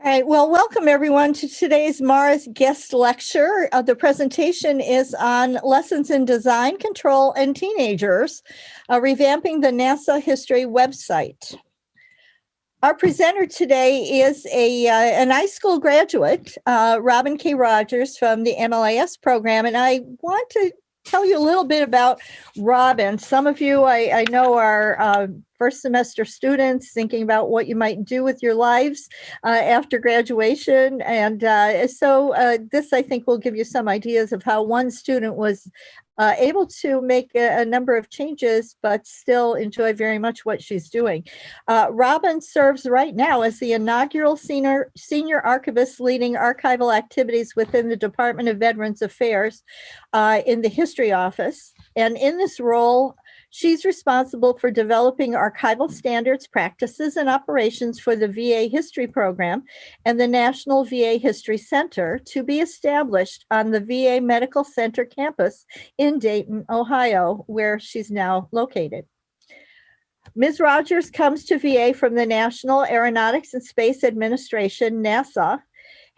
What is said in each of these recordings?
All right, well, welcome everyone to today's MARA guest lecture. Uh, the presentation is on lessons in design control and teenagers, uh, revamping the NASA history website. Our presenter today is a uh, an iSchool graduate, uh, Robin K. Rogers from the MLIS program, and I want to tell you a little bit about Robin. Some of you I, I know are uh, first semester students thinking about what you might do with your lives uh, after graduation. And uh, so uh, this, I think, will give you some ideas of how one student was uh, able to make a, a, number of changes, but still enjoy very much what she's doing. Uh, Robin serves right now as the inaugural senior, senior archivist leading archival activities within the Department of Veterans Affairs uh, in the History Office. And in this role, She's responsible for developing archival standards, practices, and operations for the VA History Program and the National VA History Center to be established on the VA Medical Center campus in Dayton, Ohio, where she's now located. Ms. Rogers comes to VA from the National Aeronautics and Space Administration, NASA,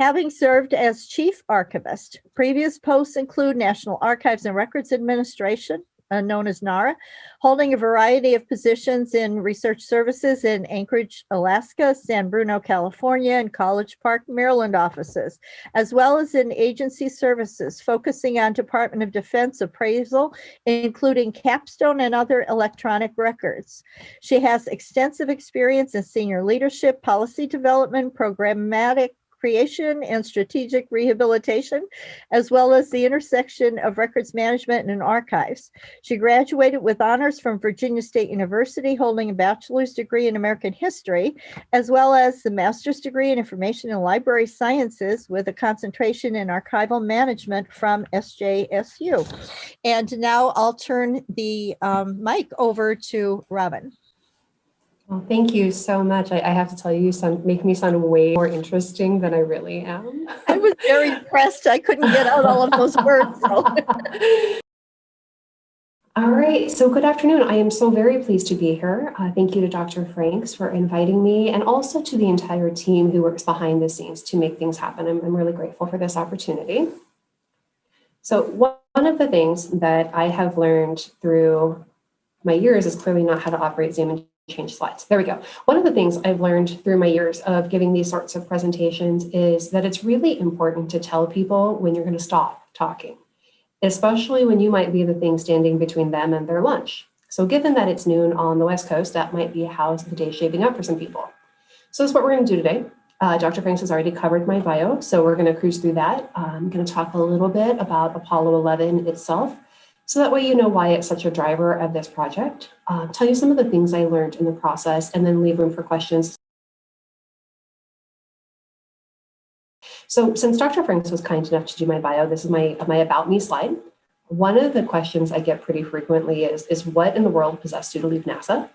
having served as chief archivist. Previous posts include National Archives and Records Administration, uh, known as NARA, holding a variety of positions in research services in Anchorage, Alaska, San Bruno, California, and College Park, Maryland offices, as well as in agency services, focusing on Department of Defense appraisal, including capstone and other electronic records. She has extensive experience in senior leadership, policy development, programmatic creation and strategic rehabilitation, as well as the intersection of records management and archives. She graduated with honors from Virginia State University, holding a bachelor's degree in American history, as well as the master's degree in information and library sciences with a concentration in archival management from SJSU. And now I'll turn the um, mic over to Robin. Well, thank you so much. I, I, have to tell you, you sound, make me sound way more interesting than I really am. I was very impressed. I couldn't get out all of those words. So. all right, so good afternoon. I am so very pleased to be here. Uh, thank you to Dr. Franks for inviting me and also to the entire team who works behind the scenes to make things happen. I'm, I'm really grateful for this opportunity. So one of the things that I have learned through my years is clearly not how to operate Zoom and change slides. There we go. One of the things I've learned through my years of giving these sorts of presentations is that it's really important to tell people when you're going to stop talking, especially when you might be the thing standing between them and their lunch. So given that it's noon on the West Coast, that might be how the day shaping up for some people. So that's what we're going to do today. Uh, Dr. Franks has already covered my bio, so we're going to cruise through that. I'm going to talk a little bit about Apollo 11 itself, so that way you know why it's such a driver of this project. Uh, tell you some of the things I learned in the process and then leave room for questions. So since Dr. Franks was kind enough to do my bio, this is my, my about me slide. One of the questions I get pretty frequently is, is what in the world possessed you to leave NASA?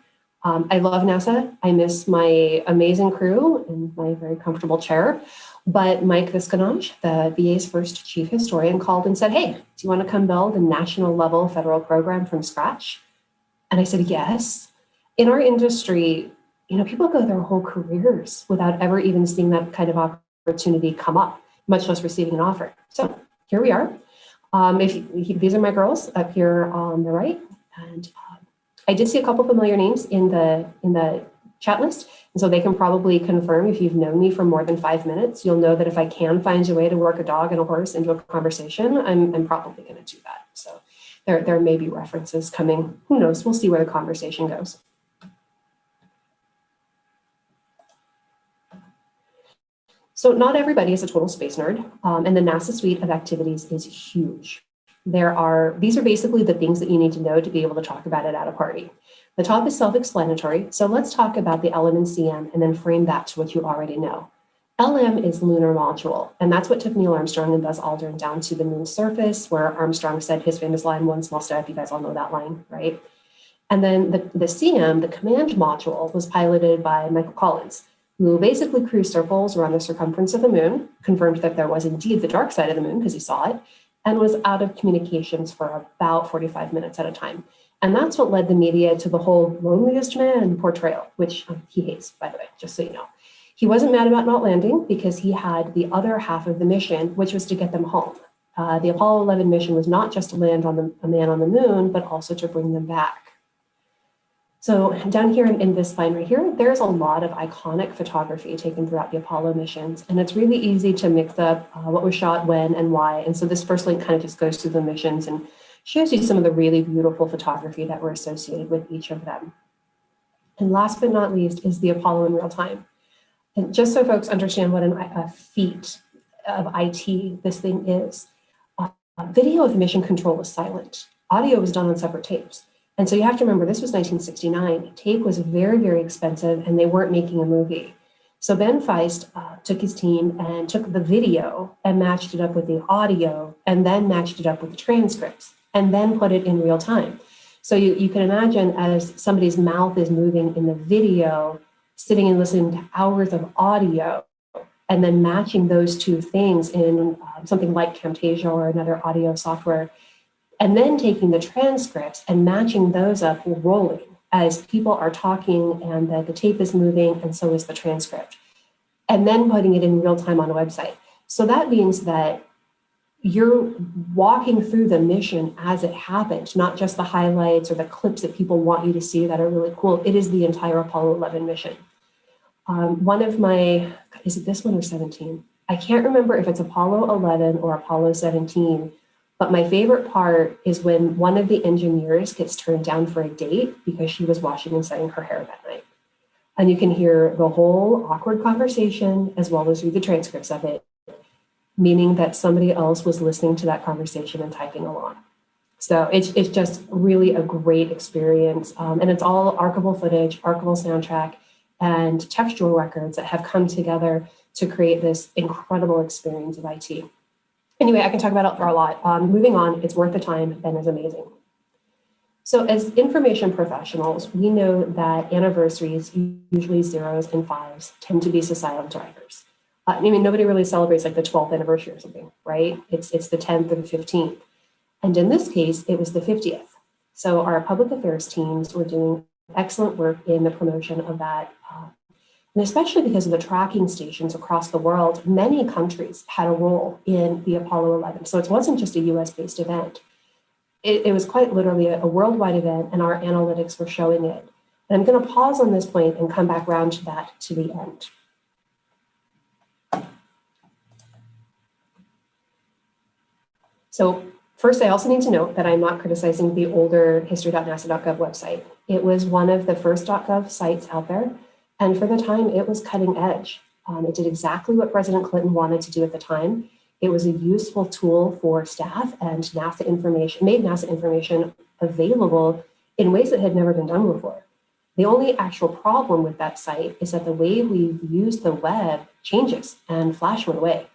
Um, I love NASA. I miss my amazing crew and my very comfortable chair. But Mike Visconage, the VA's first chief historian, called and said, hey, do you want to come build a national level federal program from scratch? And I said, yes. In our industry, you know, people go their whole careers without ever even seeing that kind of opportunity come up, much less receiving an offer. So here we are. Um, if you, these are my girls up here on the right, and um, I did see a couple familiar names in the in the chat list. And so they can probably confirm if you've known me for more than five minutes, you'll know that if I can find a way to work a dog and a horse into a conversation, I'm, I'm probably going to do that. So there, there may be references coming. Who knows? We'll see where the conversation goes. So not everybody is a total space nerd, um, and the NASA suite of activities is huge. There are, these are basically the things that you need to know to be able to talk about it at a party. The top is self-explanatory, so let's talk about the LM and CM and then frame that to what you already know. LM is lunar module, and that's what took Neil Armstrong and Buzz Aldrin down to the moon's surface, where Armstrong said his famous line, one small step, you guys all know that line, right? And then the, the CM, the command module, was piloted by Michael Collins, who basically cruised circles around the circumference of the moon, confirmed that there was indeed the dark side of the moon because he saw it, and was out of communications for about 45 minutes at a time. And that's what led the media to the whole loneliest man portrayal, which um, he hates, by the way, just so you know. He wasn't mad about not landing because he had the other half of the mission, which was to get them home. Uh, the Apollo 11 mission was not just to land on the, a man on the moon, but also to bring them back. So down here in, in, this line right here, there's a lot of iconic photography taken throughout the Apollo missions. And it's really easy to mix up uh, what was shot when and why. And so this first link kind of just goes through the missions and shows you some of the really beautiful photography that were associated with each of them. And last but not least is the Apollo in real time. And just so folks understand what an, a feat of IT this thing is, uh, video of mission control was silent. Audio was done on separate tapes. And so you have to remember, this was 1969. Tape was very, very expensive and they weren't making a movie. So Ben Feist uh, took his team and took the video and matched it up with the audio and then matched it up with the transcripts and then put it in real time. So you, you can imagine as somebody's mouth is moving in the video, sitting and listening to hours of audio and then matching those two things in uh, something like Camtasia or another audio software and then taking the transcripts and matching those up rolling as people are talking and the, the tape is moving and so is the transcript. And then putting it in real time on a website. So that means that you're walking through the mission as it happened, not just the highlights or the clips that people want you to see that are really cool. It is the entire Apollo 11 mission. Um, one of my, is it this one or 17? I can't remember if it's Apollo 11 or Apollo 17, but my favorite part is when one of the engineers gets turned down for a date because she was washing and setting her hair that night. And you can hear the whole awkward conversation as well as read the transcripts of it, meaning that somebody else was listening to that conversation and typing along. So it's, it's just really a great experience. Um, and it's all archival footage, archival soundtrack, and textual records that have come together to create this incredible experience of IT. Anyway, I can talk about it for a lot. Um, moving on, it's worth the time. Ben is amazing. So as information professionals, we know that anniversaries, usually zeros and fives, tend to be societal drivers. I mean, nobody really celebrates like the 12th anniversary or something, right? It's, it's the 10th or the 15th. And in this case, it was the 50th. So our public affairs teams were doing excellent work in the promotion of that uh, and especially because of the tracking stations across the world, many countries had a role in the Apollo 11. So it wasn't just a US based event. It, it was quite literally a, a, worldwide event and our analytics were showing it. And I'm gonna pause on this point and come back around to that to the end. So first, I also need to note that I'm not criticizing the older history.nasa.gov website. It was one of the first .gov sites out there and for the time, it was cutting edge. Um, it did exactly what President Clinton wanted to do at the time. It was a useful tool for staff and NASA information, made NASA information available in ways that had never been done before. The only actual problem with that site is that the way we've used the web changes and Flash went away.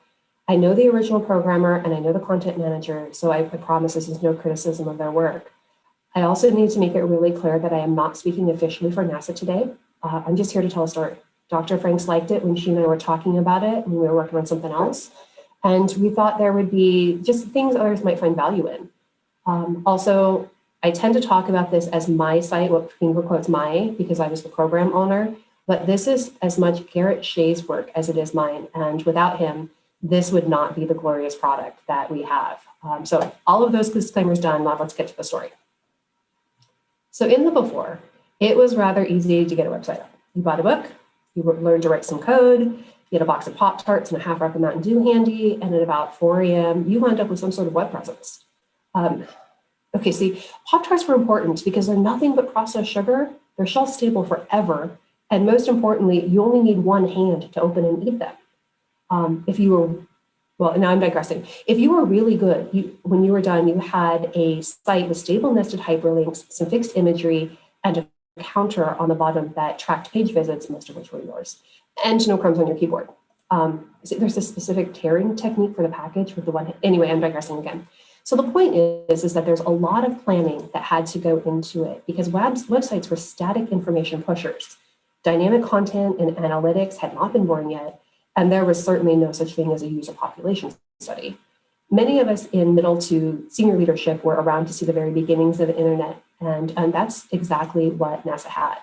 I know the original programmer and I know the content manager, so I, I promise this is no criticism of their work. I also need to make it really clear that I am not speaking officially for NASA today. Uh, I'm just here to tell a story. Dr. Franks liked it when she and I were talking about it when we were working on something else. And we thought there would be just things others might find value in. Um, also, I tend to talk about this as my site, what finger quotes my, because I was the program owner, but this is as much Garrett Shea's work as it is mine. And without him, this would not be the glorious product that we have. Um, so all of those disclaimers done, now let's get to the story. So in the before, it was rather easy to get a website up. You bought a book, you learned to write some code, you had a box of Pop-Tarts and a half rack of Mountain Dew handy, and at about 4 a.m., you wound up with some sort of web presence. Um, okay, see, Pop-Tarts were important because they're nothing but processed sugar. They're shelf stable forever. And most importantly, you only need one hand to open and eat them. Um, if you were, well, now I'm digressing. If you were really good, you, when you were done, you had a site with stable nested hyperlinks, some fixed imagery, and a counter on the bottom that tracked page visits, most of which were yours, and no crumbs on your keyboard. Um, there's a specific tearing technique for the package with the one, anyway, I'm digressing again. So the point is, is that there's a lot of planning that had to go into it because webs, websites were static information pushers. Dynamic content and analytics had not been born yet, and there was certainly no such thing as a user population study. Many of us in middle to senior leadership were around to see the very beginnings of the internet and, and that's exactly what NASA had.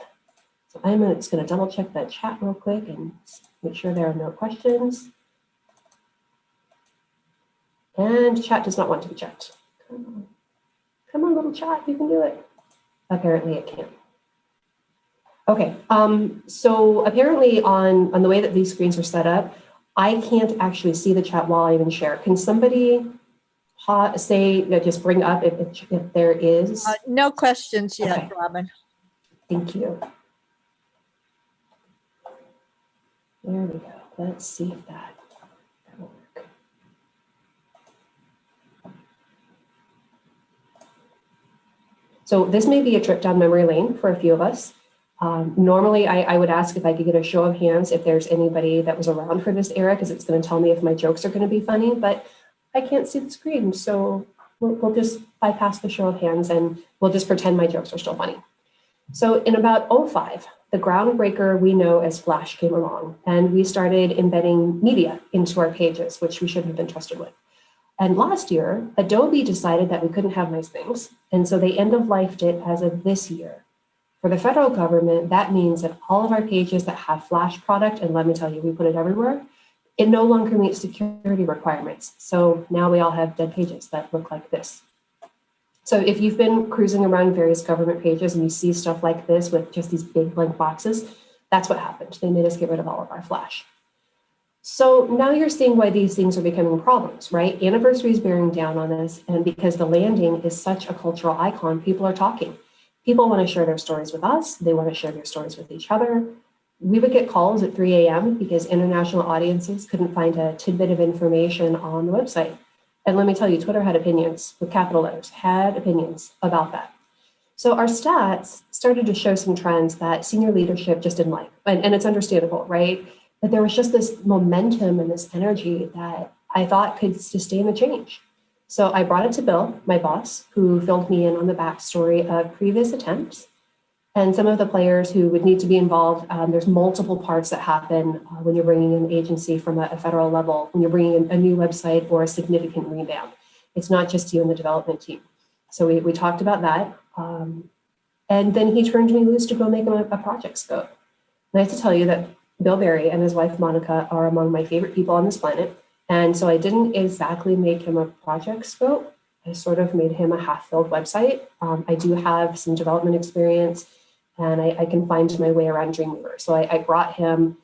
So I'm just going to double check the chat real quick and make sure there are no questions. And chat does not want to be checked. Come on, Come on little chat, you can do it. Apparently it can't. Okay, um, so apparently on, on the way that these screens are set up, I can't actually see the chat while I even share. Can somebody say, you know, just bring up if, if, if there is? Uh, No questions yet, Okay. Robin. Thank you. There we go. Let's see if that that'll work. So this may be a trip down memory lane for a few of us. Um, normally, I, I would ask if I could get a show of hands if there's anybody that was around for this era, because it's going to tell me if my jokes are going to be funny, but I can't see the screen. So we'll, we'll just bypass the show of hands and we'll just pretend my jokes are still funny. So in about 05, the groundbreaker we know as Flash came along and we started embedding media into our pages, which we shouldn't have been trusted with. And last year, Adobe decided that we couldn't have nice things. And so they end of lifed it as of this year. For the federal government, that means that all of our pages that have Flash product, and let me tell you, we put it everywhere, it no longer meets security requirements. So now we all have dead pages that look like this. So if you've been cruising around various government pages and you see stuff like this with just these big blank boxes, that's what happened. They made us get rid of all of our Flash. So now you're seeing why these things are becoming problems, right? Anniversary is bearing down on this. And because the landing is such a cultural icon, people are talking. People want to share their stories with us. They want to share their stories with each other. We would get calls at 3 a.m. because international audiences couldn't find a tidbit of information on the website. And let me tell you, Twitter had opinions with capital letters, had opinions about that. So our stats started to show some trends that senior leadership just didn't like. And, and it's understandable, right? But there was just this momentum and this energy that I thought could sustain the change. So I brought it to Bill, my boss, who filled me in on the backstory of previous attempts and some of the players who would need to be involved. Um, there's multiple parts that happen uh, when you're bringing an agency from a, a federal level, when you're bringing in a new website or a significant revamp. It's not just you and the development team. So we, we talked about that. Um, and then he turned me loose to go make him a, a project scope. And I have to tell you that Bill Barry and his wife Monica are among my favorite people on this planet. And so I didn't exactly make him a project scope. I sort of made him a half-filled website. Um, I do have some development experience and I, I can find my way around Dreamweaver. So I, I brought him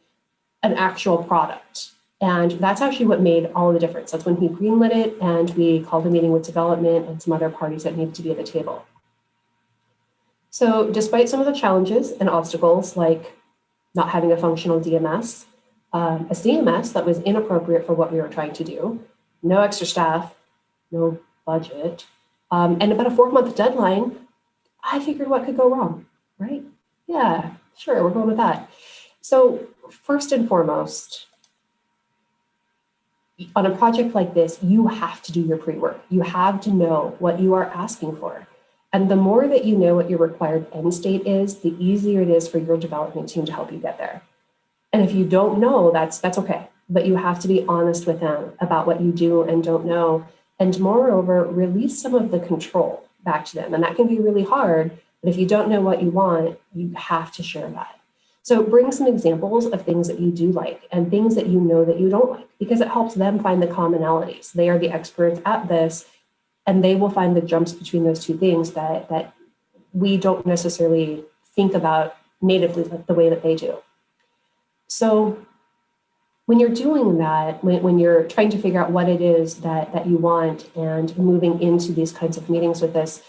an actual product. And that's actually what made all the difference. That's when he greenlit it and we called a meeting with development and some other parties that needed to be at the table. So despite some of the challenges and obstacles like not having a functional DMS, um, a CMS that was inappropriate for what we were trying to do, no extra staff, no budget, um, and about a four month deadline, I figured what could go wrong, right? Yeah, sure, we're going with that. So first and foremost, on a project like this, you have to do your pre-work. You have to know what you are asking for. And the more that you know what your required end state is, the easier it is for your development team to help you get there. And if you don't know, that's that's okay. But you have to be honest with them about what you do and don't know. And moreover, release some of the control back to them. And that can be really hard. But if you don't know what you want, you have to share that. So bring some examples of things that you do like and things that you know that you don't like, because it helps them find the commonalities. They are the experts at this, and they will find the jumps between those two things that, that we don't necessarily think about natively the way that they do. So when you're doing that, when, when you're trying to figure out what it is that, that you want and moving into these kinds of meetings with this,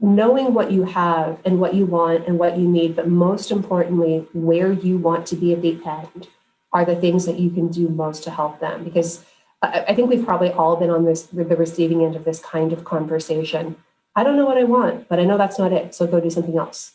knowing what you have and what you want and what you need, but most importantly, where you want to be at the end are the things that you can do most to help them. Because I, I think we've probably all been on this the receiving end of this kind of conversation. I don't know what I want, but I know that's not it. So go do something else.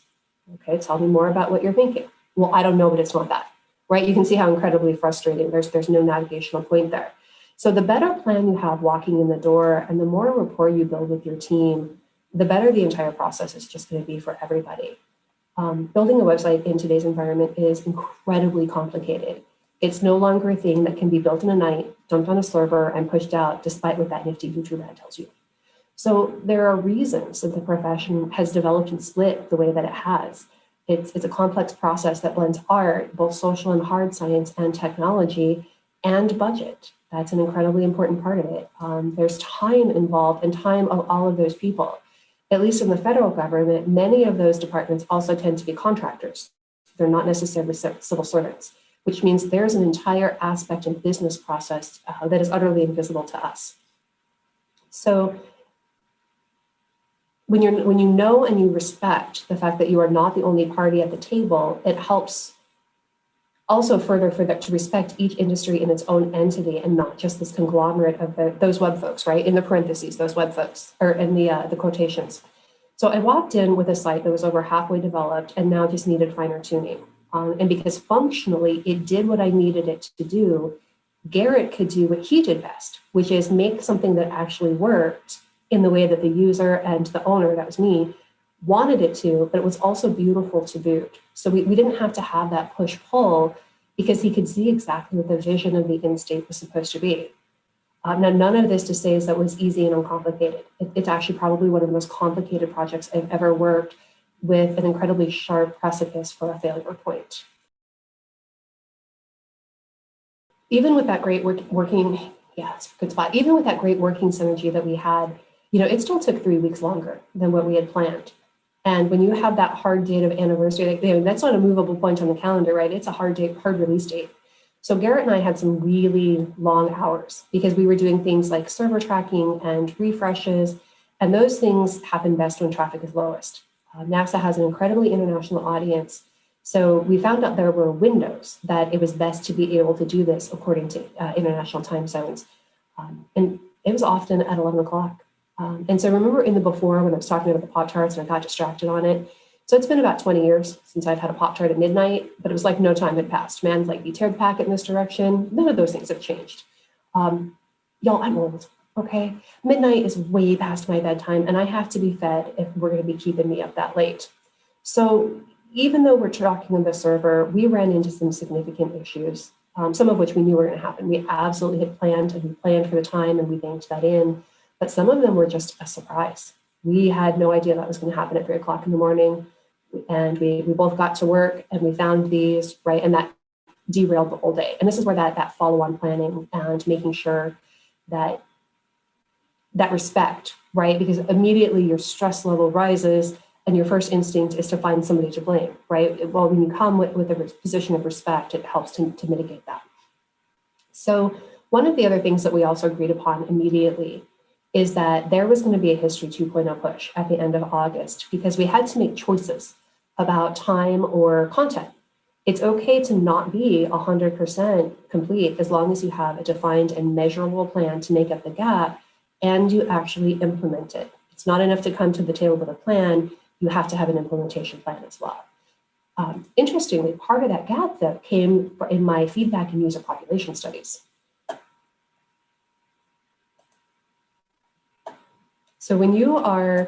Okay, tell me more about what you're thinking. Well, I don't know, but it's not that. Right? You can see how incredibly frustrating. There's there's no navigational point there. So the better plan you have walking in the door and the more rapport you build with your team, the better the entire process is just going to be for everybody. Um, building a website in today's environment is incredibly complicated. It's no longer a thing that can be built in a night, dumped on a server, and pushed out, despite what that nifty YouTube ad tells you. So there are reasons that the profession has developed and split the way that it has. It's, it's a complex process that blends art, both social and hard science and technology and budget. That's an incredibly important part of it. Um, there's time involved and time of all of those people. At least in the federal government, many of those departments also tend to be contractors. They're not necessarily civil servants, which means there's an entire aspect and business process uh, that is utterly invisible to us. So when you're when you know and you respect the fact that you are not the only party at the table, it helps also further for that to respect each industry in its own entity and not just this conglomerate of the, those web folks, right? In the parentheses, those web folks, or in the, uh, the quotations. So I walked in with a site that was over halfway developed and now just needed finer tuning. Um, and because functionally it did what I needed it to do, Garrett could do what he did best, which is make something that actually worked in the way that the user and the owner, that was me, wanted it to, but it was also beautiful to boot. So we, we didn't have to have that push pull because he could see exactly what the vision of the end state was supposed to be. Um, now, none of this to say is that was easy and uncomplicated. It, it's actually probably one of the most complicated projects I've ever worked with an incredibly sharp precipice for a failure point. Even with that great work, working, yeah, it's a good spot. Even with that great working synergy that we had, you know, it still took three weeks longer than what we had planned. And when you have that hard date of anniversary, like, you know, that's not a movable point on the calendar, right? It's a hard date, hard release date. So Garrett and I had some really long hours because we were doing things like server tracking and refreshes, and those things happen best when traffic is lowest. Uh, NASA has an incredibly international audience, so we found out there were windows that it was best to be able to do this according to uh, international time zones. Um, and it was often at 11 o'clock. Um, and so remember in the before when I was talking about the Pop-Tarts and I got distracted on it. So it's been about 20 years since I've had a Pop-Tart at midnight, but it was like no time had passed. Man, like you tear the packet in this direction. None of those things have changed. Um, Y'all, I'm old, okay? Midnight is way past my bedtime and I have to be fed if we're gonna be keeping me up that late. So even though we're talking on the server, we ran into some significant issues, um, some of which we knew were gonna happen. We absolutely had planned and we planned for the time and we banked that in but some of them were just a surprise. We had no idea that was going to happen at three o'clock in the morning. And we, we both got to work and we found these, right? And that derailed the whole day. And this is where that, that follow-on planning and making sure that that respect, right? Because immediately your stress level rises and your first instinct is to find somebody to blame, right? Well, when you come with, with a position of respect, it helps to, to mitigate that. So one of the other things that we also agreed upon immediately is that there was going to be a History 2.0 push at the end of August because we had to make choices about time or content. It's okay to not be 100% complete as long as you have a defined and measurable plan to make up the gap and you actually implement it. It's not enough to come to the table with a plan, you have to have an implementation plan as well. Um, interestingly, part of that gap though came in my feedback and user population studies. So when you are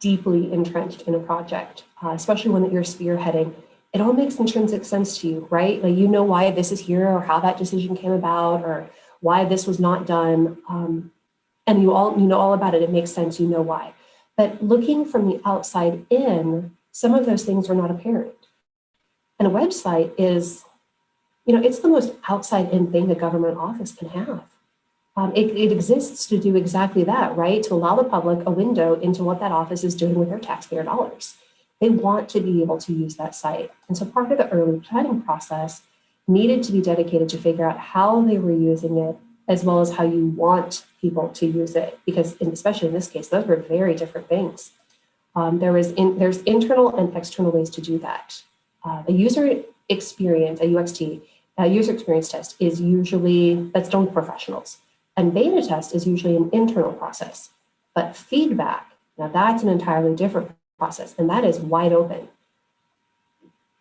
deeply entrenched in a project, uh, especially one that you're spearheading, it all makes intrinsic sense to you, right? Like you know why this is here or how that decision came about or why this was not done. Um, and you all you know all about it, it makes sense, you know why. But looking from the outside in, some of those things are not apparent. And a website is, you know, it's the most outside in thing a government office can have um, it, it, exists to do exactly that, right? To allow the public a window into what that office is doing with their taxpayer dollars. They want to be able to use that site. And so part of the early planning process needed to be dedicated to figure out how they were using it, as well as how you want people to use it. Because in, especially in this case, those were very different things. Um, there was in, there's internal and external ways to do that. Uh, a user experience, a UXT, a user experience test is usually, that's done with professionals. And beta test is usually an internal process, but feedback, now that's an entirely different process, and that is wide open.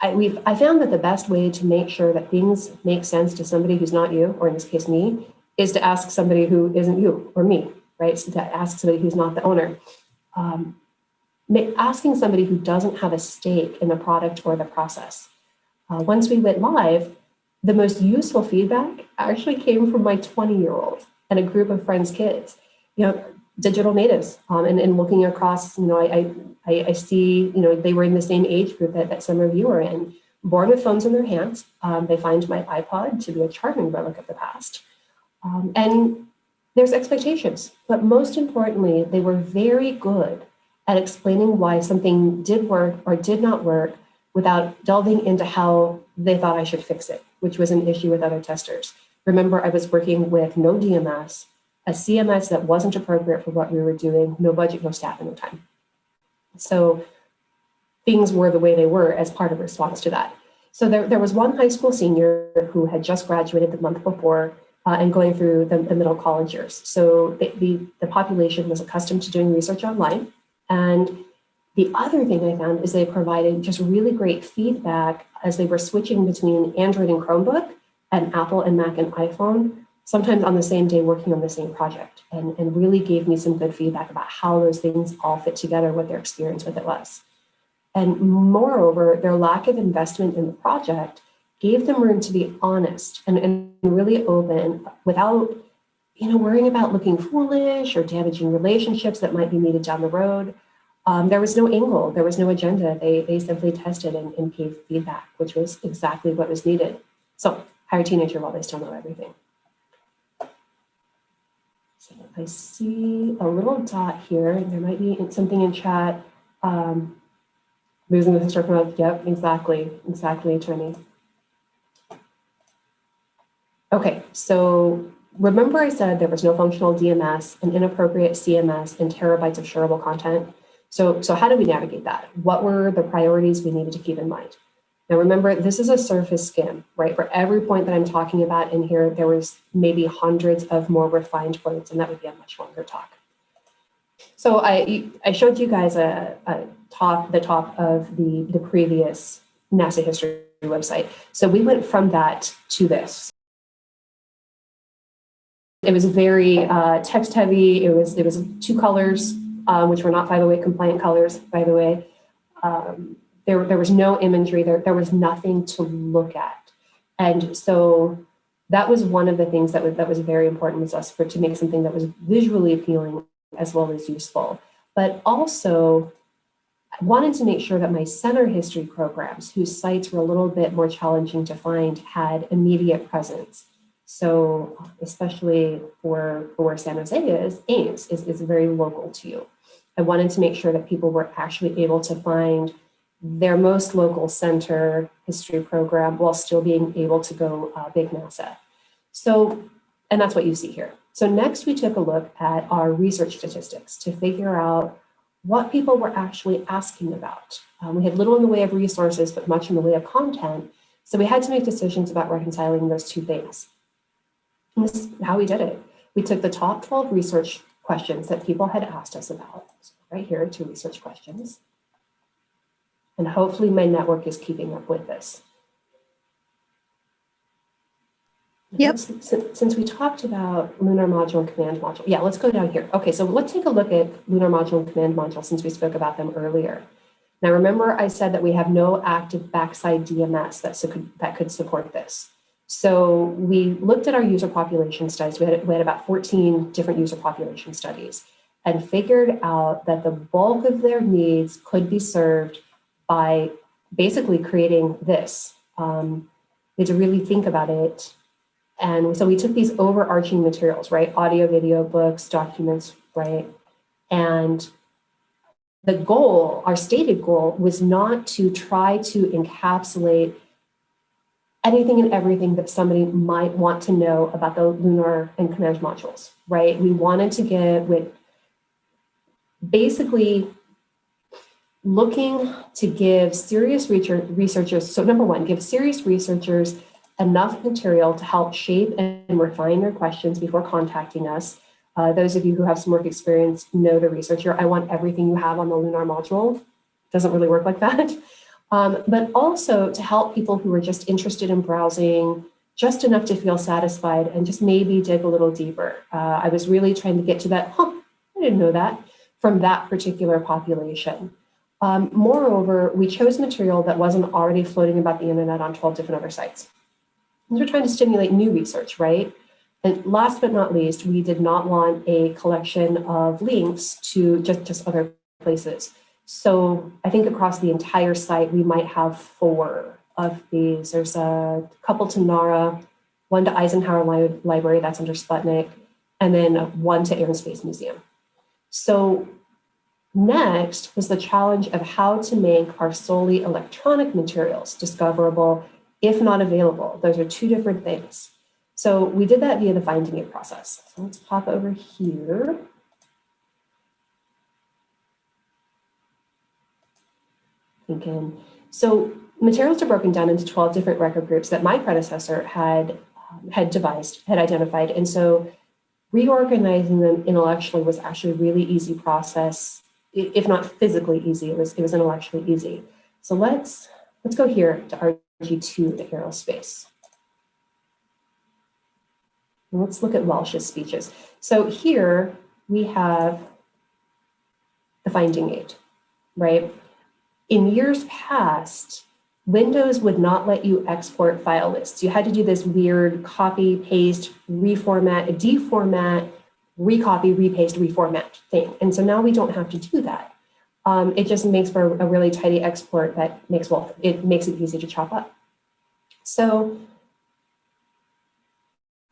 I, we've, I found that the best way to make sure that things make sense to somebody who's not you, or in this case me, is to ask somebody who isn't you or me, right? So to ask somebody who's not the owner. Um, asking somebody who doesn't have a stake in the product or the process. Uh, once we went live, the most useful feedback actually came from my 20 year old and a group of friends' kids, you know, digital natives, um, and, and looking across, you know, I, I I, see, you know, they were in the same age group that, that some of you are in, born with phones in their hands. Um, they find my iPod to be a charming relic of the past. Um, and there's expectations, but most importantly, they were very good at explaining why something did work or did not work without delving into how they thought I should fix it, which was an issue with other testers. Remember, I was working with no DMS, a CMS that wasn't appropriate for what we were doing, no budget, no staff, and no time. So things were the way they were as part of response to that. So there, there was one high school senior who had just graduated the month before uh, and going through the, the, middle college years. So the, the, the population was accustomed to doing research online. And the other thing I found is they provided just really great feedback as they were switching between Android and Chromebook and Apple and Mac and iPhone, sometimes on the same day working on the same project and, and really gave me some good feedback about how those things all fit together, what their experience with it was. And moreover, their lack of investment in the project gave them room to be honest and, and really open without you know, worrying about looking foolish or damaging relationships that might be needed down the road. Um, there was no angle, there was no agenda. They, they simply tested and, and gave feedback, which was exactly what was needed. So hire a teenager while they still know everything. So I see a little dot here. There might be something in chat. Um, losing the historical, yep, exactly, exactly, attorney. Okay, so remember I said there was no functional DMS, an inappropriate CMS, and terabytes of shareable content. So, so how do we navigate that? What were the priorities we needed to keep in mind? Now remember, this is a surface skim, right? For every point that I'm talking about in here, there was maybe hundreds of more refined points, and that would be a much longer talk. So I, I showed you guys a, a top, the top of the, the previous NASA history website. So we went from that to this. It was very uh, text heavy. It was it was two colors, um, which were not 508 compliant colors, by the way. Um, there, there was no imagery. There, there was nothing to look at, and so that was one of the things that was that was very important with us for to make something that was visually appealing as well as useful, but also I wanted to make sure that my center history programs, whose sites were a little bit more challenging to find, had immediate presence. So especially for, for where San Jose is, Ames is, is very local to you. I wanted to make sure that people were actually able to find their most local center history program while still being able to go uh, big NASA. So, and that's what you see here. So next we took a look at our research statistics to figure out what people were actually asking about. Um, we had little in the way of resources, but much in the way of content. So we had to make decisions about reconciling those two things. And this is how we did it. We took the top 12 research questions that people had asked us about, so right here, two research questions. And hopefully my network is keeping up with this. Yep. Since, since, we talked about lunar module and command module, yeah, let's go down here. Okay, so let's take a look at lunar module and command module since we spoke about them earlier. Now, remember I said that we have no active backside DMS that, could that could support this. So we looked at our user population studies. We had, we had about 14 different user population studies and figured out that the bulk of their needs could be served by basically creating this. Um, we had to really think about it. And so we took these overarching materials, right? Audio, video, books, documents, right? And the goal, our stated goal, was not to try to encapsulate anything and everything that somebody might want to know about the lunar and command modules, right? We wanted to get with basically looking to give serious researchers, so number one, give serious researchers enough material to help shape and refine their questions before contacting us. Uh, those of you who have some work experience know the researcher. I want everything you have on the lunar module. Doesn't really work like that. Um, but also to help people who are just interested in browsing just enough to feel satisfied and just maybe dig a little deeper. Uh, I was really trying to get to that, huh, I didn't know that, from that particular population. Um, moreover, we chose material that wasn't already floating about the internet on 12 different other sites. And we're trying to stimulate new research, right? And last but not least, we did not want a collection of links to just, just other places. So I think across the entire site, we might have four of these. There's a couple to NARA, one to Eisenhower Li- Library, that's under Sputnik, and then one to Air and Space Museum. So next was the challenge of how to make our solely electronic materials discoverable, if not available. Those are two different things. So we did that via the finding aid process. So let's pop over here. Thinking, so materials are broken down into 12 different record groups that my predecessor had, um, had devised, had identified. And so reorganizing them intellectually was actually a really easy process, if not physically easy, it was, it was intellectually easy. So let's, let's go here to RG2, the aerospace. And Let's look at Walsh's speeches. So here we have the finding aid, right? In years past, Windows would not let you export file lists. You had to do this weird copy, paste, reformat, deformat, recopy, repaste, reformat thing. And so now we don't have to do that. Um, it just makes for a really tidy export that makes, well, it makes it easy to chop up. So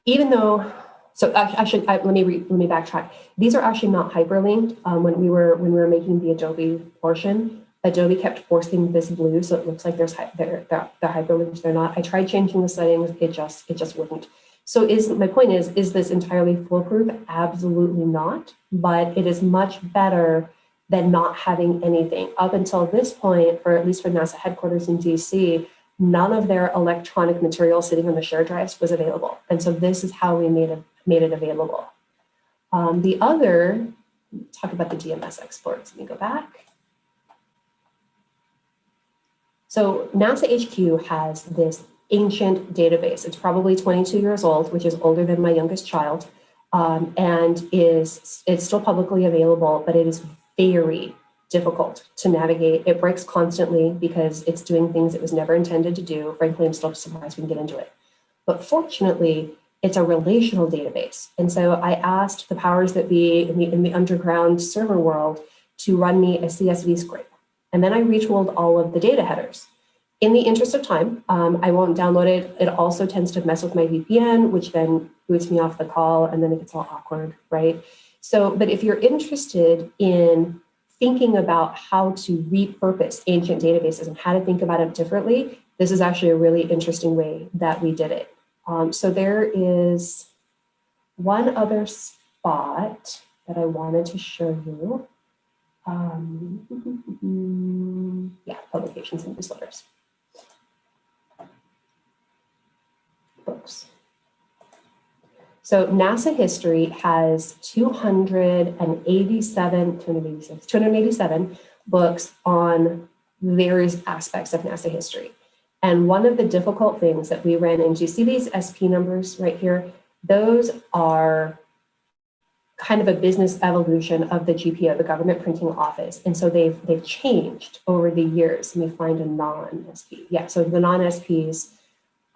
even though, so I should I, let me re, let me backtrack. These are actually not hyperlinked. Um, when we were when we were making the Adobe portion, Adobe kept forcing this blue, so it looks like there's they're, they're, they're hyperlinked. They're not. I tried changing the settings. It just it just wouldn't. So is my point is is this entirely foolproof? Absolutely not. But it is much better than not having anything. Up until this point, or at least for NASA headquarters in DC, none of their electronic material sitting on the share drives was available. And so this is how we made it, made it available. Um, the other, talk about the DMS exports. Let me go back. So NASA HQ has this ancient database. It's probably 22 years old, which is older than my youngest child, um, and is it's still publicly available, but it is very difficult to navigate. It breaks constantly because it's doing things it was never intended to do. Frankly, I'm still surprised we can get into it. But fortunately, it's a relational database. And so I asked the powers that be in the, in the underground server world to run me a CSV scrape. And then I retooled all of the data headers. In the interest of time, um, I won't download it. It also tends to mess with my VPN, which then boots me off the call and then it gets all awkward, right? So, but if you're interested in thinking about how to repurpose ancient databases and how to think about it differently, this is actually a really interesting way that we did it. Um, so there is one other spot that I wanted to show you. Um, yeah, publications and newsletters. Books. So NASA history has 287, 286, 287 books on various aspects of NASA history. And one of the difficult things that we ran into, see these SP numbers right here? Those are kind of a business evolution of the GPO, the government printing office. And so they've, they've changed over the years. Let me find a non-SP. Yeah, so the non-SPs,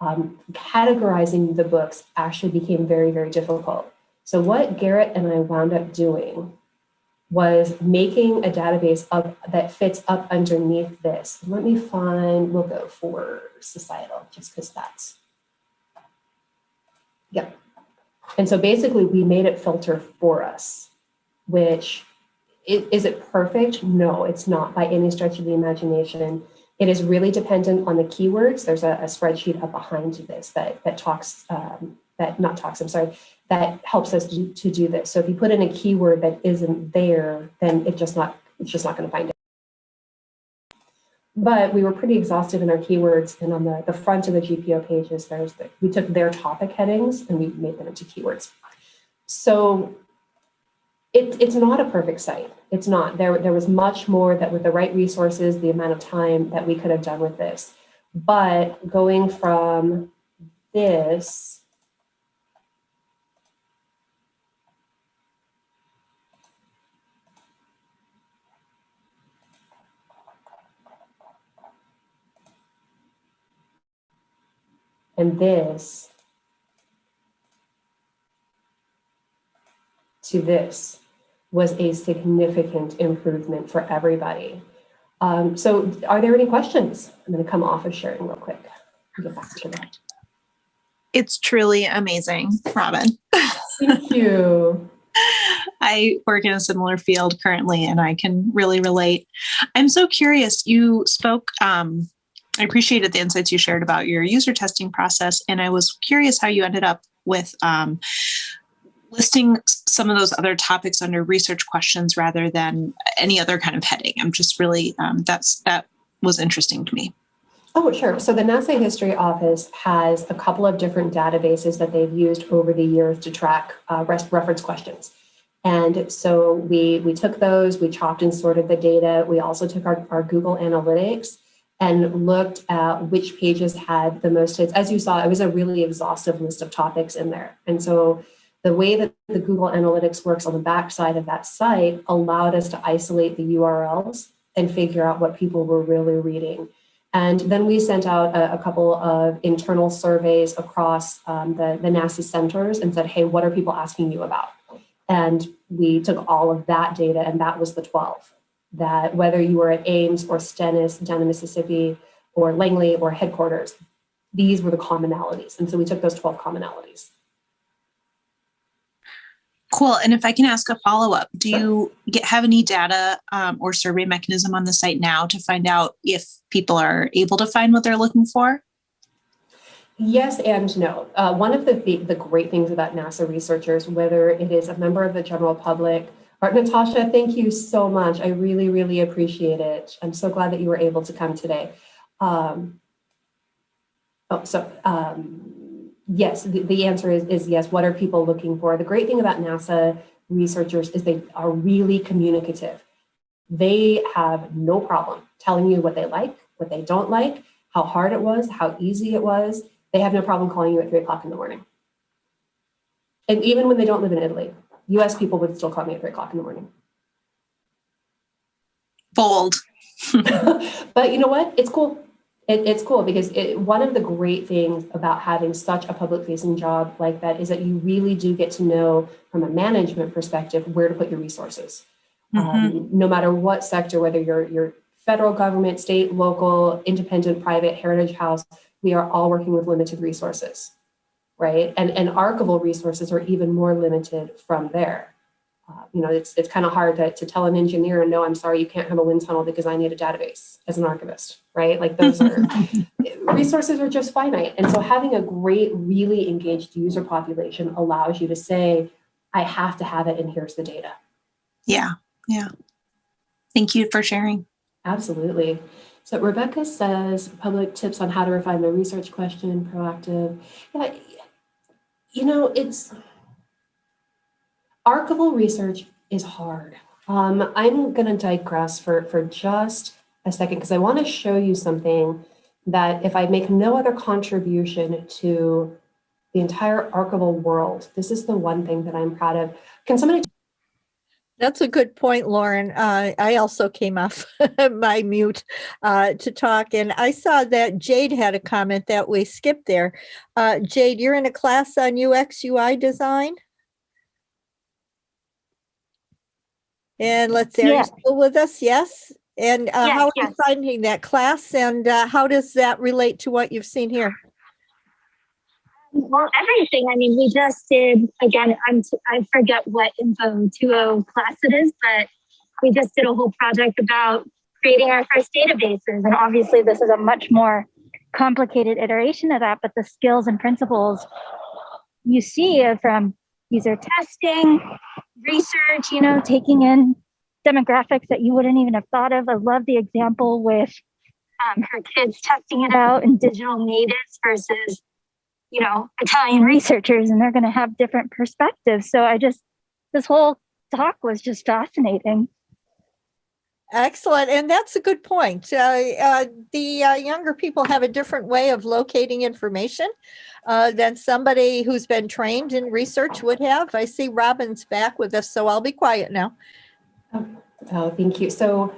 um, categorizing the books actually became very, very difficult. So what Garrett and I wound up doing was making a database up that fits up underneath this. Let me find, we'll go for societal, just because that's, yep. And so basically we made it filter for us, which i- is it perfect? No, it's not by any stretch of the imagination. It is really dependent on the keywords. There's a, a spreadsheet up behind this that, that talks, um, that not talks, I'm sorry, that helps us to, to do this. So if you put in a keyword that isn't there, then it just not, it's just not gonna find it. But we were pretty exhaustive in our keywords and on the, the front of the GPO pages, there's the, we took their topic headings and we made them into keywords. So it, it's not a perfect site. It's not. There, there was much more that with the right resources, the amount of time that we could have done with this. But going from this and this to this was a significant improvement for everybody. Um, so are there any questions? I'm going to come off of sharing real quick. Get back to that. It's truly amazing, Robin. Thank you. I work in a similar field currently and I can really relate. I'm so curious. You spoke, um, I appreciated the insights you shared about your user testing process, and I was curious how you ended up with um, listing some of those other topics under research questions rather than any other kind of heading. I'm just really, um, that's, that was interesting to me. Oh, sure. So the NASA History Office has a couple of different databases that they've used over the years to track uh, reference questions. And so we, we took those, we chopped and sorted the data. We also took our, our Google Analytics and looked at which pages had the most hits. As you saw, it was a really exhaustive list of topics in there. And so the way that the Google Analytics works on the backside of that site allowed us to isolate the URLs and figure out what people were really reading. And then we sent out a, a couple of internal surveys across um, the, the NASA centers and said, hey, what are people asking you about? And we took all of that data, and that was the 12. That whether you were at Ames or Stennis down in Mississippi or Langley or headquarters, these were the commonalities. And so we took those 12 commonalities. Cool. And if I can ask a follow up, do you get have any data um, or survey mechanism on the site now to find out if people are able to find what they're looking for? Yes and no. Uh, one of the, the the great things about NASA researchers, whether it is a member of the general public, or Natasha, thank you so much. I really, really appreciate it. I'm so glad that you were able to come today. Um, oh, so um, yes, the, the answer is, is yes. What are people looking for? The great thing about NASA researchers is they are really communicative. They have no problem telling you what they like, what they don't like, how hard it was, how easy it was. They have no problem calling you at three o'clock in the morning. And even when they don't live in Italy, US people would still call me at three o'clock in the morning. Bold. but you know what? It's cool. It, it's cool because it, one of the great things about having such a public facing job like that is that you really do get to know from a management perspective where to put your resources. Um, no matter what sector, whether you're, you're federal government, state, local, independent, private, heritage house, we are all working with limited resources, right? And, and archival resources are even more limited from there. Uh, you know, it's, it's kind of hard to, to tell an engineer, no, I'm sorry, you can't have a wind tunnel because I need a database as an archivist, right? Like those are, resources are just finite. And so having a great, really engaged user population allows you to say, I have to have it and here's the data. Yeah. Yeah. Thank you for sharing. Absolutely. So Rebecca says public tips on how to refine the research question, proactive. Yeah, you know, it's archival research is hard. Um, I'm going to digress for, for just a second because I want to show you something that if I make no other contribution to the entire archival world, this is the one thing that I'm proud of. Can somebody That's a good point, Lauren. Uh, I also came off my mute uh, to talk, and I saw that Jade had a comment that we skipped there. Uh, Jade, you're in a class on UX UI design? And let's see, are you still with us? Yes? And uh, Yes, how are you finding that class, and uh, how does that relate to what you've seen here? Well, everything. I mean, we just did again. I'm t- I forget what info 2.0 class it is, but we just did a whole project about creating our first databases. And obviously, this is a much more complicated iteration of that. But the skills and principles you see are from user testing, research. You know, taking in demographics that you wouldn't even have thought of. I love the example with um, her kids testing it out in digital natives versus you know, Italian researchers and they're going to have different perspectives. So I just, this whole talk was just fascinating. Excellent, and that's a good point. Uh, uh, the uh, younger people have a different way of locating information uh, than somebody who's been trained in research would have. I see Robin's back with us, so I'll be quiet now. Oh, thank you. So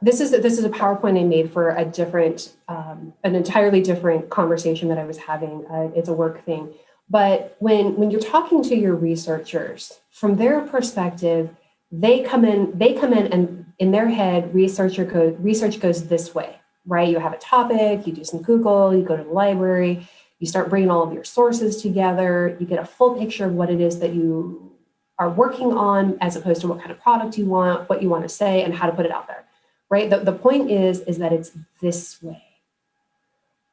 this is this is a PowerPoint I made for a different, um, an entirely different conversation that I was having. Uh, it's a work thing, but when when you're talking to your researchers from their perspective, they come in they come in and in their head, researcher research goes this way, right? You have a topic, you do some Google, you go to the library, you start bringing all of your sources together, you get a full picture of what it is that you are working on as opposed to what kind of product you want, what you want to say, and how to put it out there, right? The, the point is, is that it's this way.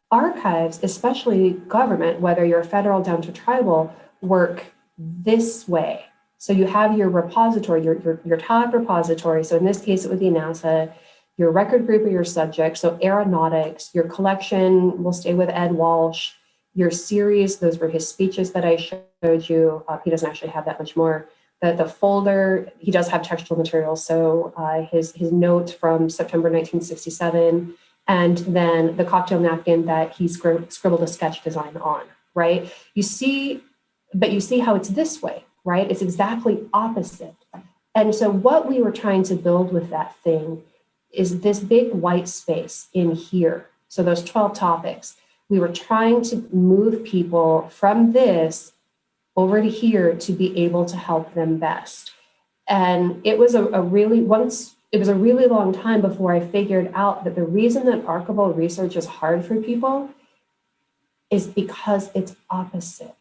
Archives, especially government, whether you're federal down to tribal, work this way. So you have your repository, your, your, your top repository. So in this case, it would be NASA, your record group or your subject. So aeronautics, your collection will stay with Ed Walsh, your series, those were his speeches that I showed you. Uh, he doesn't actually have that much more. The, the folder, he does have textual materials. So uh, his, his notes from September 1967, and then the cocktail napkin that he scrib scribbled a sketch design on, right? You see, but you see how it's this way, right? It's exactly opposite. And so what we were trying to build with that thing is this big white space in here. So those 12 topics, we were trying to move people from this over to here to be able to help them best. And it was a, a really, once it was a really long time before I figured out that the reason that archival research is hard for people is because it's opposite.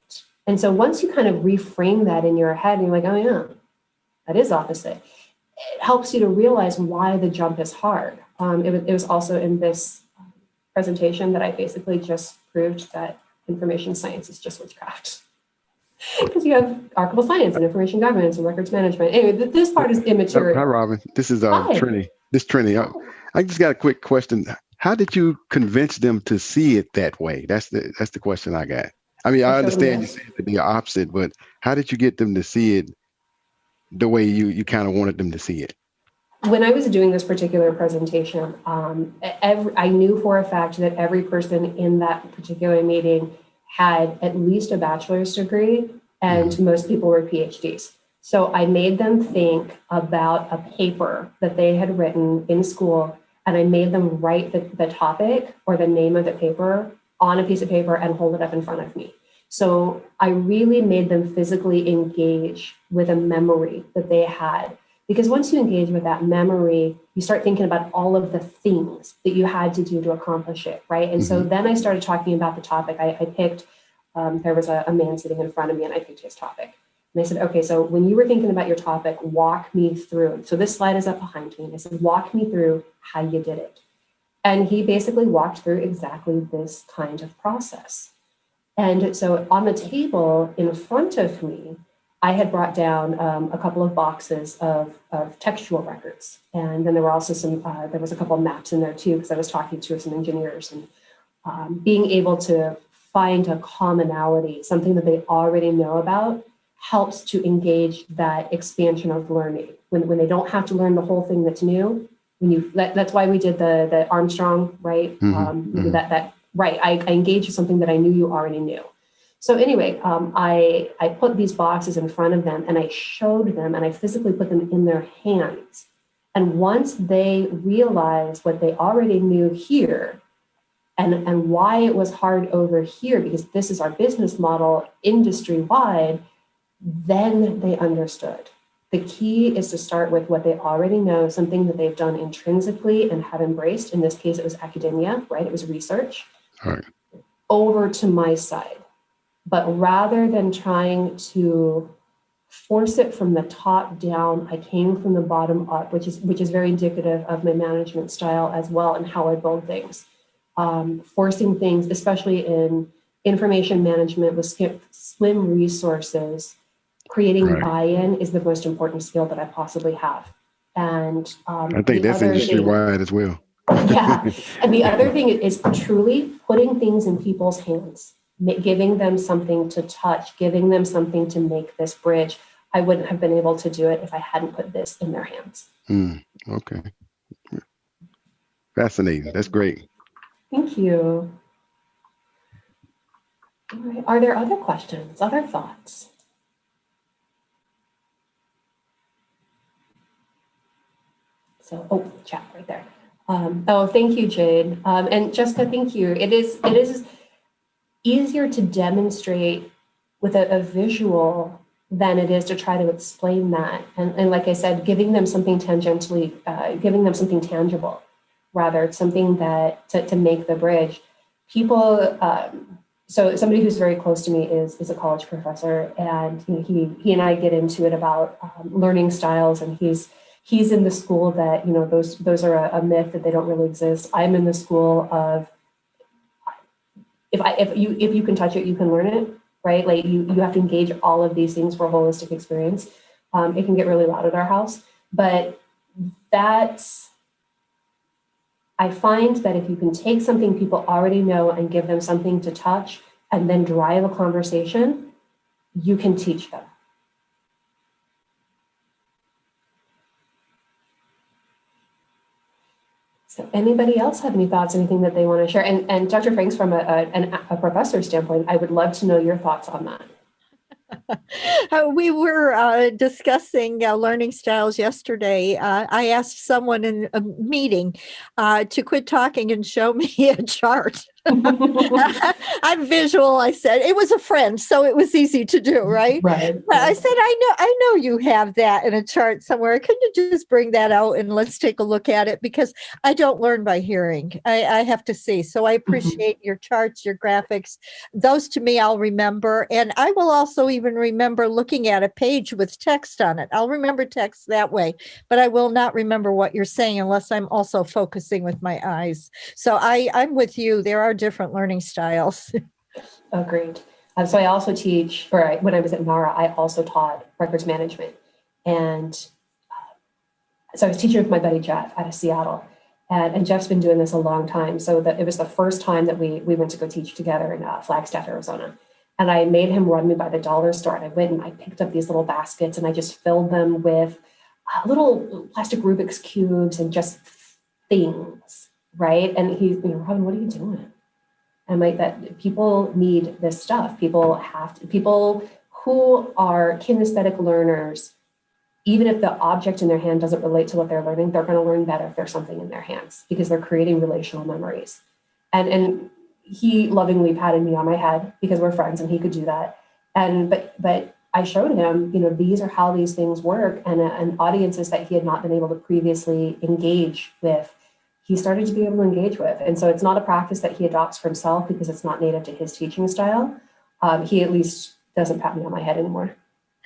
And so once you kind of reframe that in your head and you're like, oh yeah, that is opposite, it helps you to realize why the jump is hard. Um, it, was, it was also in this presentation that I basically just proved that information science is just witchcraft. Because you have archival science and information governance and records management. Anyway, th this part is immaterial. Hi, Robin. This is uh, Hi. Trini. This Trini. I, I just got a quick question. How did you convince them to see it that way? That's the that's the question I got. I mean, I I showed them understand you this. said it to be opposite, but how did you get them to see it the way you you kind of wanted them to see it? when I was doing this particular presentation, um, every, I knew for a fact that every person in that particular meeting had at least a bachelor's degree and most people were PhDs. So I made them think about a paper that they had written in school and I made them write the, the topic or the name of the paper on a piece of paper and hold it up in front of me. So I really made them physically engage with a memory that they had because once you engage with that memory, you start thinking about all of the things that you had to do to accomplish it, right? And so then I started talking about the topic. I, I picked, um, there was a, a man sitting in front of me and I picked his topic. And I said, okay, so when you were thinking about your topic, walk me through. So this slide is up behind me. And I said, walk me through how you did it. And he basically walked through exactly this kind of process. And so on the table in front of me, I had brought down um, a couple of boxes of, of textual records. And then there were also some, uh, there was a couple of maps in there too, because I was talking to some engineers and um, being able to find a commonality, something that they already know about, helps to engage that expansion of learning. When, when they don't have to learn the whole thing that's new, when you, that, that's why we did the, the Armstrong, right? Mhm, Um, mhm. That, that, right, I, I engaged with something that I knew you already knew. So anyway, um, I, I put these boxes in front of them and I showed them and I physically put them in their hands. And once they realized what they already knew here and, and why it was hard over here, because this is our business model industry wide, then they understood. The key is to start with what they already know, something that they've done intrinsically and have embraced. In this case, it was academia, right? It was research. Right. Over to my side. But rather than trying to force it from the top down, I came from the bottom up, which is which is very indicative of my management style as well and how I build things. Um, forcing things, especially in information management with slim resources, creating Right. buy-in is the most important skill that I possibly have. And um, I think that's industry thing- wide as well. yeah. And the other thing is truly putting things in people's hands, giving them something to touch, giving them something to make this bridge. I wouldn't have been able to do it if I hadn't put this in their hands. Hmm, okay. Fascinating. That's great. Thank you. All right. Are there other questions, other thoughts? So, oh, chat right there. Um, oh, thank you, Jade. Um, and Jessica, thank you. It is, it is easier to demonstrate with a, a visual than it is to try to explain that. And, and like I said, giving them something tangentially, uh, giving them something tangible, rather something that to, to make the bridge. People, um, so somebody who's very close to me is, is a college professor and he, he, and I get into it about um, learning styles and he's, he's in the school that, you know, those, those are a, a myth that they don't really exist. I'm in the school of, if I, if you, if you can touch it, you can learn it, right? Like you, you have to engage all of these things for a holistic experience. Um, it can get really loud at our house, but that's, I find that if you can take something people already know and give them something to touch and then drive a conversation, you can teach them. So anybody else have any thoughts, anything that they want to share? And, and Dr. Franks, from a, a, an- a professor standpoint, I would love to know your thoughts on that. Uh, we were uh, discussing uh, learning styles yesterday. Uh, I asked someone in a meeting uh, to quit talking and show me a chart. I'm visual, I said. It was a friend, so it was easy to do, mm, right? Right. But I said, I know, I know you have that in a chart somewhere. Couldn't you just bring that out and let's take a look at it? Because I don't learn by hearing. I, I have to see. So I mm-hmm. appreciate your charts, your graphics. Those to me, I'll remember. And I will also even remember looking at a page with text on it. I'll remember text that way, but I will not remember what you're saying unless I'm also focusing with my eyes. So I, I'm with you. There are different learning styles. Agreed. Um, so I also teach, or I, when I was at NARA, I also taught records management. And uh, so I was teaching with my buddy Jeff out of Seattle. And, and Jeff's been doing this a long time. So that it was the first time that we, we went to go teach together in uh, Flagstaff, Arizona. And I made him run me by the dollar store. And I went and I picked up these little baskets and I just filled them with uh, little plastic Rubik's cubes and just things, right? And he's, you know, Robin, what are you doing? And like that people need this stuff. People have to people who are kinesthetic learners even if the object in their hand doesn't relate to what they're learning they're going to learn better if there's something in their hands because they're creating relational memories. And and he lovingly patted me on my head because we're friends and he could do that. And but but i showed him you know these are how these things work and, uh, and audiences that he had not been able to previously engage with he started to be able to engage with. And so it's not a practice that he adopts for himself because it's not native to his teaching style. Um, he at least doesn't pat me on my head anymore.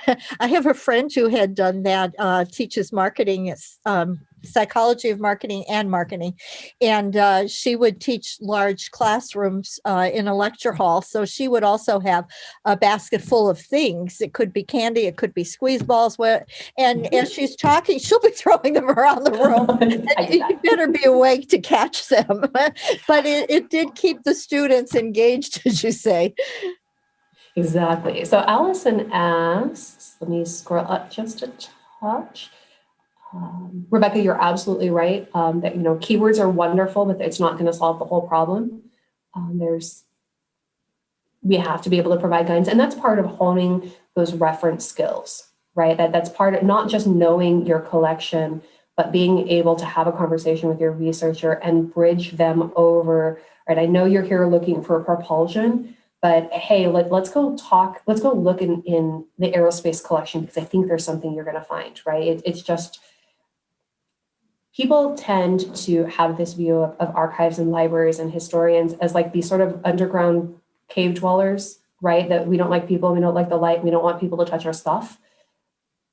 I have a friend who had done that, uh, teaches marketing, um, psychology of marketing and marketing. And uh, she would teach large classrooms uh, in a lecture hall. So she would also have a basket full of things. It could be candy, it could be squeeze balls. And as she's talking, she'll be throwing them around the room. And you better be awake to catch them. but it, it did keep the students engaged, as you say. Exactly. So Allison asks, let me scroll up just a touch. Um, Rebecca, you're absolutely right um, that, you know, keywords are wonderful, but it's not going to solve the whole problem. Um, there's, we have to be able to provide guidance and that's part of honing those reference skills, right? That that's part of not just knowing your collection, but being able to have a conversation with your researcher and bridge them over, right? I know you're here looking for propulsion, but hey, let, let's go talk, let's go look in, in the aerospace collection because I think there's something you're going to find, right? It, it's just, people tend to have this view of, of archives and libraries and historians as like these sort of underground cave dwellers, right? That we don't like people, we don't like the light, we don't want people to touch our stuff.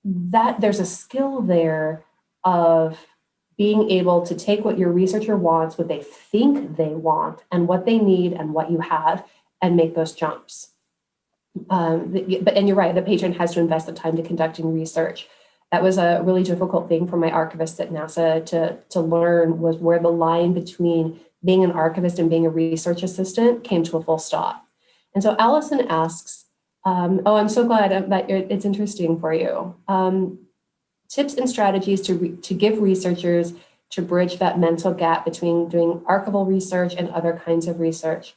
That there's a skill there of being able to take what your researcher wants, what they think they want, and what they need and what you have, and make those jumps. Um, but and you're right, the patron has to invest the time to conducting research. That was a really difficult thing for my archivist at NASA to, to learn was where the line between being an archivist and being a research assistant came to a full stop. And so Allison asks, um, oh, I'm so glad that it's interesting for you. Um, tips and strategies to, to give researchers to bridge that mental gap between doing archival research and other kinds of research.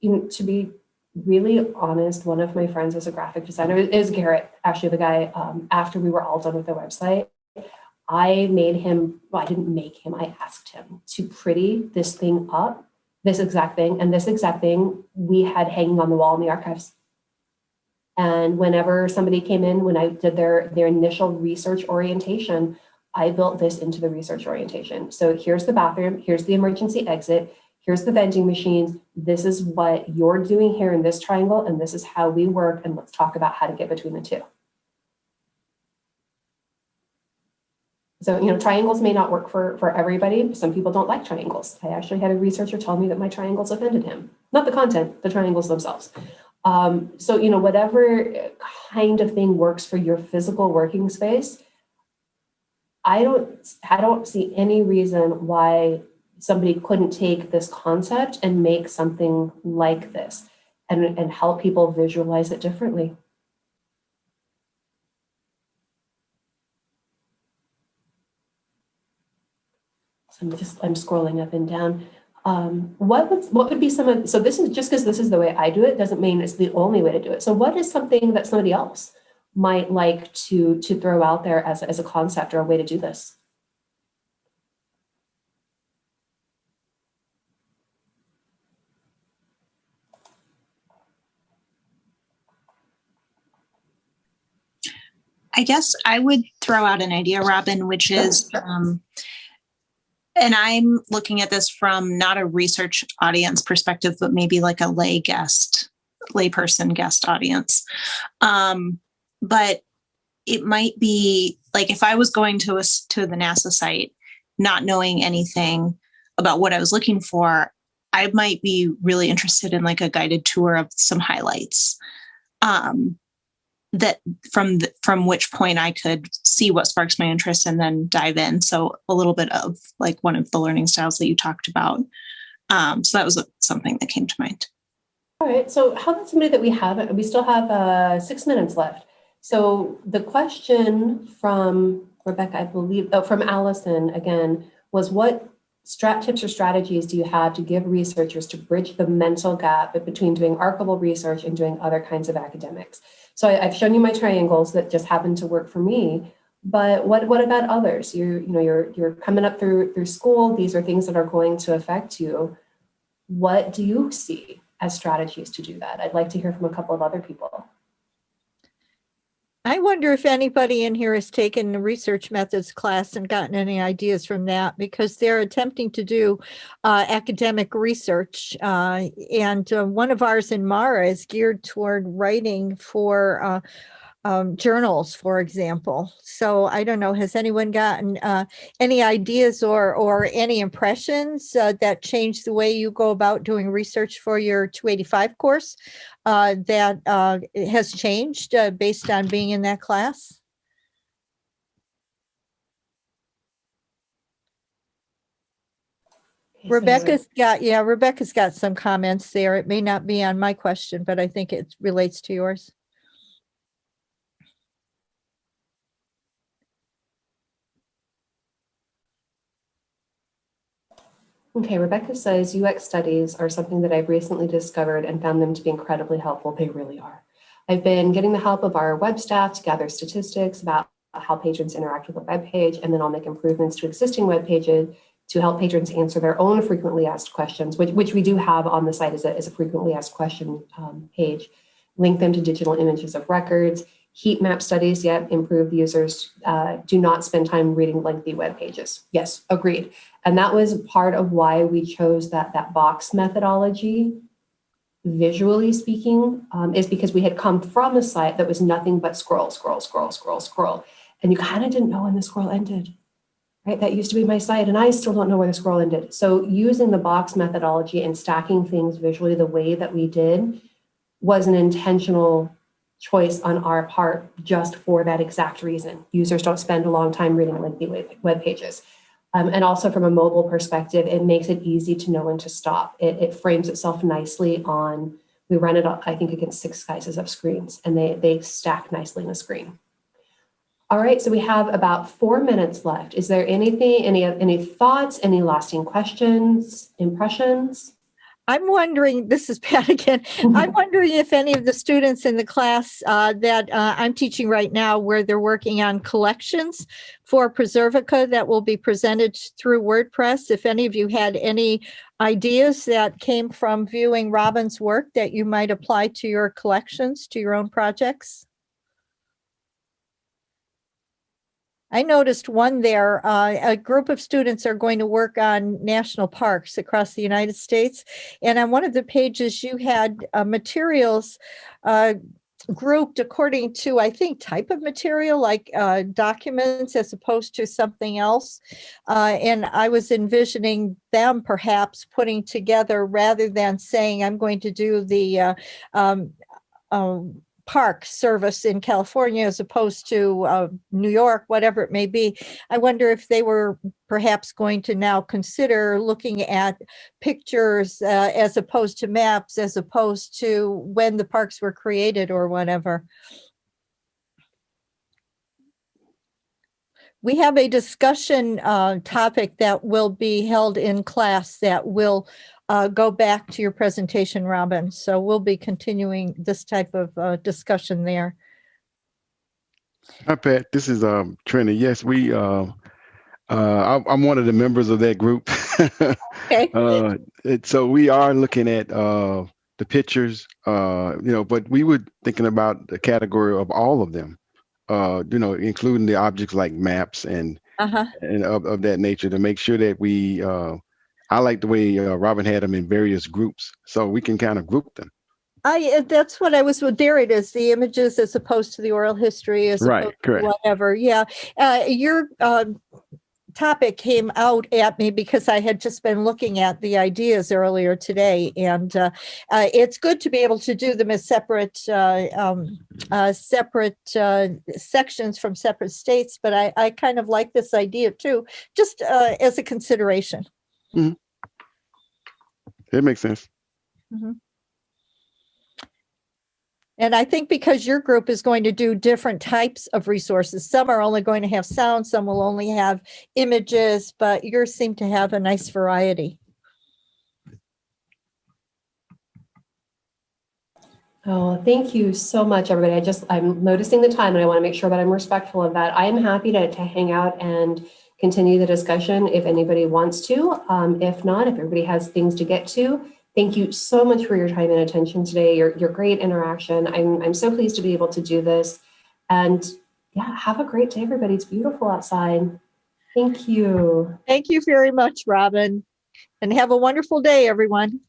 You know, to be really honest, one of my friends is a graphic designer, is Garrett, actually the guy, um, after we were all done with the website, I made him, well, I didn't make him, I asked him to pretty this thing up, this exact thing, and this exact thing we had hanging on the wall in the archives. And whenever somebody came in, when I did their, their initial research orientation, I built this into the research orientation. So here's the bathroom, here's the emergency exit, here's the vending machines. This is what you're doing here in this triangle, and this is how we work. And let's talk about how to get between the two. So, you know, triangles may not work for, for everybody. Some people don't like triangles. I actually had a researcher tell me that my triangles offended him. Not the content, the triangles themselves. Um, so, you know, whatever kind of thing works for your physical working space, I don't, I don't see any reason why somebody couldn't take this concept and make something like this and, and help people visualize it differently. So I'm just, I'm scrolling up and down. Um, what would, what would be some of, so this is just because this is the way I do it, doesn't mean it's the only way to do it. So what is something that somebody else might like to, to throw out there as, as a concept or a way to do this? I guess I would throw out an idea, Robin, which is, um, and I'm looking at this from not a research audience perspective, but maybe like a lay guest, layperson guest audience. Um, but it might be like if I was going to a, to the NASA site, not knowing anything about what I was looking for, I might be really interested in like a guided tour of some highlights. Um, that from the, from which point I could see what sparks my interest and then dive in. So a little bit of like one of the learning styles that you talked about. Um, so that was something that came to mind. All right. So how about somebody that we have? We still have uh, six minutes left. So the question from Rebecca, I believe, oh, from Allison again, was what strat tips or strategies do you have to give researchers to bridge the mental gap between doing archival research and doing other kinds of academics? So I, have shown you my triangles that just happen to work for me. But what, what about others? You, you know, you're, you're coming up through, through school. These are things that are going to affect you. What do you see as strategies to do that? I'd like to hear from a couple of other people. I wonder if anybody in here has taken the research methods class and gotten any ideas from that because they're attempting to do uh, academic research. Uh, and uh, one of ours in MARA is geared toward writing for uh, um, journals, for example. So I don't know, has anyone gotten uh, any ideas or, or any impressions uh, that change the way you go about doing research for your 285 course uh, that uh, has changed uh, based on being in that class? Rebecca's got, yeah, Rebecca's got some comments there. It may not be on my question, but I think it relates to yours. Okay, Rebecca says UX studies are something that I've recently discovered and found them to be incredibly helpful. They really are. I've been getting the help of our web staff to gather statistics about how patrons interact with a web page, and then I'll make improvements to existing web pages to help patrons answer their own frequently asked questions, which, which we do have on the site as a, as a frequently asked question um, page. Link them to digital images of records, heat map studies yet improve users uh, do not spend time reading lengthy web pages. Yes, agreed. And that was part of why we chose that, that box methodology, visually speaking, um, is because we had come from a site that was nothing but scroll, scroll, scroll, scroll, scroll. And you kind of didn't know when the scroll ended, right? That used to be my site and I still don't know where the scroll ended. So using the box methodology and stacking things visually the way that we did was an intentional choice on our part just for that exact reason. Users don't spend a long time reading lengthy web pages. Um, and also from a mobile perspective, it makes it easy to know when to stop. It, it frames itself nicely on, we run it, I think, against six sizes of screens, and they, they stack nicely in a screen. All right, so we have about four minutes left. Is there anything, any, any thoughts, any lasting questions, impressions? I'm wondering, this is Pat again. I'm wondering if any of the students in the class uh, that uh, I'm teaching right now, where they're working on collections for Preservica that will be presented through WordPress, if any of you had any ideas that came from viewing Robin's work that you might apply to your collections, to your own projects. I noticed one there, uh, a group of students are going to work on national parks across the United States. And on one of the pages, you had uh, materials uh, grouped according to, I think, type of material, like uh, documents as opposed to something else. Uh, and I was envisioning them perhaps putting together rather than saying, I'm going to do the uh, um, um, park service in California as opposed to uh, New York, whatever it may be. I wonder if they were perhaps going to now consider looking at pictures uh, as opposed to maps, as opposed to when the parks were created or whatever. We have a discussion uh, topic that will be held in class that will uh, go back to your presentation, Robin. So we'll be continuing this type of uh, discussion there. Hi, Pat. This is um, Trini. Yes, we. Uh, uh, I'm, I'm one of the members of that group. Okay. uh, it, so we are looking at uh, the pictures, uh, you know, but we were thinking about the category of all of them, uh, you know, including the objects like maps and Uh-huh. and of, of that nature to make sure that we. I like the way uh, Robin had them in various groups, so we can kind of group them. I, that's what I was, well, there it is, the images as opposed to the oral history as Right, correct. whatever. Yeah. Uh, your um, topic came out at me because I had just been looking at the ideas earlier today. And uh, uh, it's good to be able to do them as separate, uh, um, uh, separate uh, sections from separate states. But I, I kind of like this idea too, just uh, as a consideration. It makes sense. Mhm. And I think because your group is going to do different types of resources, some are only going to have sound, some will only have images, but yours seem to have a nice variety. Oh, thank you so much, everybody. I just, I'm noticing the time and I want to make sure that I'm respectful of that. I am happy to, to hang out and continue the discussion if anybody wants to. Um, if not, if everybody has things to get to, thank you so much for your time and attention today, your, your great interaction. I'm, I'm so pleased to be able to do this. And yeah, have a great day, everybody. It's beautiful outside. Thank you. Thank you very much, Robin. And have a wonderful day, everyone.